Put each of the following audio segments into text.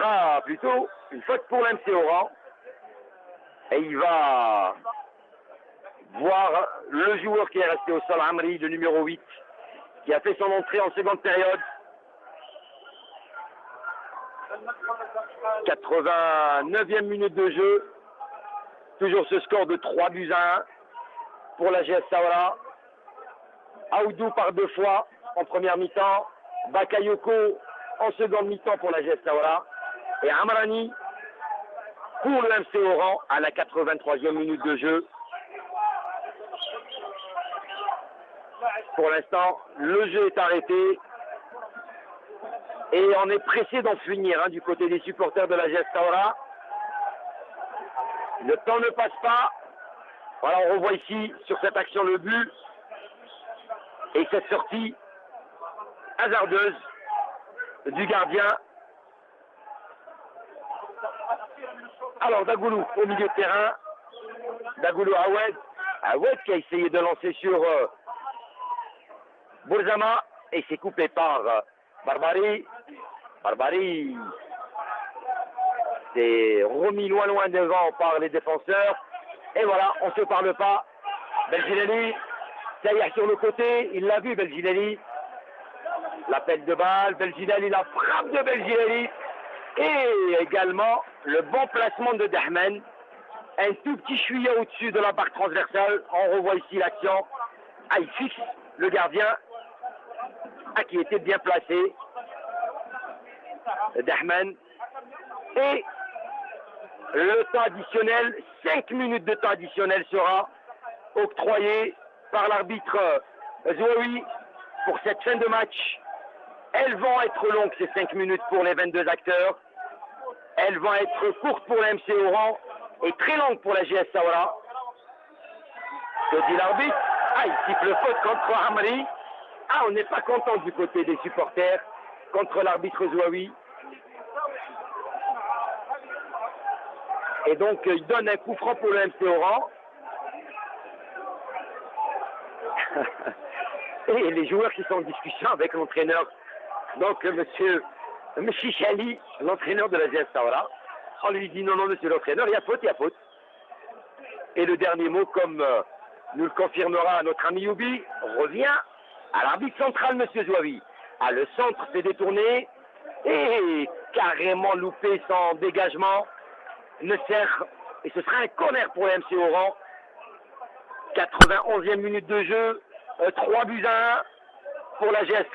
sera plutôt une faute pour l'MC Oran. Et il va voir le joueur qui est resté au sol, Amri, le numéro 8, qui a fait son entrée en seconde période. 89e minute de jeu. Toujours ce score de 3 buts à 1 pour la GS Saoura. Aoudou par deux fois en première mi-temps. Bakayoko en seconde mi-temps pour la GS Saoura. Et Amrani pour le Oran à la 83e minute de jeu. Pour l'instant, le jeu est arrêté. Et on est pressé d'en finir hein, du côté des supporters de la GS Saoura. Le temps ne passe pas. Voilà, on revoit ici sur cette action le but. Et cette sortie hasardeuse du gardien. Alors Dagoulou au milieu de terrain. Dagoulou Awed. Awed qui a essayé de lancer sur euh, Bourzama et s'est coupé par euh, Barbari. Barbari s'est remis loin loin devant par les défenseurs. Et voilà, on ne se parle pas. Belginelli, ça y est sur le côté, il l'a vu Belginelli. L'appel de balle, Belginelli, la frappe de Belginelli. Et également le bon placement de Dahmen. Un tout petit chouïa au-dessus de la barre transversale. On revoit ici l'action. Ah, il fixe le gardien ah, qui était bien placé. Dahmen. Et le temps additionnel, 5 minutes de temps additionnel sera octroyé par l'arbitre Zouaoui pour cette fin de match. Elles vont être longues, ces 5 minutes pour les 22 acteurs. Elles vont être courtes pour la MC Oran et très longues pour la GS Saoura. Que dit l'arbitre? Ah, il siffle faute contre Hamri. Ah, on n'est pas content du côté des supporters contre l'arbitre Zouaoui. Et donc, il donne un coup franc pour le MC Oran. Et les joueurs qui sont en discussion avec l'entraîneur, donc monsieur Mchichali, l'entraîneur de la GS on lui dit non, non, monsieur l'entraîneur, il y a faute, il y a faute. Et le dernier mot, comme euh, nous le confirmera notre ami Youbi, revient à l'arbitre central, monsieur Zouavi. Ah, le centre s'est détourné et carrément loupé son dégagement ne sert, et ce sera un corner pour MC Oran. 91e minute de jeu, 3 buts à 1 pour la GS.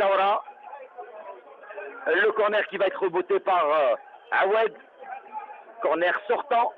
Le corner qui va être reboté par euh, Awed. Corner sortant